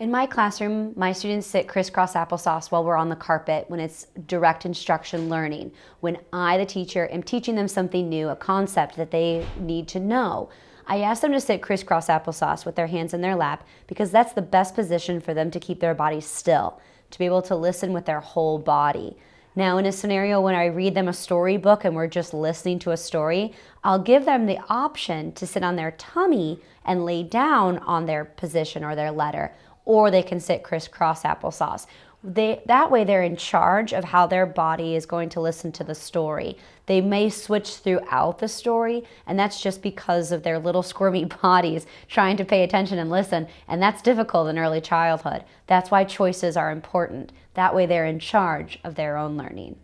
In my classroom, my students sit crisscross applesauce while we're on the carpet when it's direct instruction learning. When I, the teacher, am teaching them something new, a concept that they need to know. I ask them to sit crisscross applesauce with their hands in their lap because that's the best position for them to keep their body still, to be able to listen with their whole body. Now, in a scenario when I read them a storybook and we're just listening to a story, I'll give them the option to sit on their tummy and lay down on their position or their letter or they can sit crisscross applesauce. They, that way they're in charge of how their body is going to listen to the story. They may switch throughout the story, and that's just because of their little squirmy bodies trying to pay attention and listen, and that's difficult in early childhood. That's why choices are important. That way they're in charge of their own learning.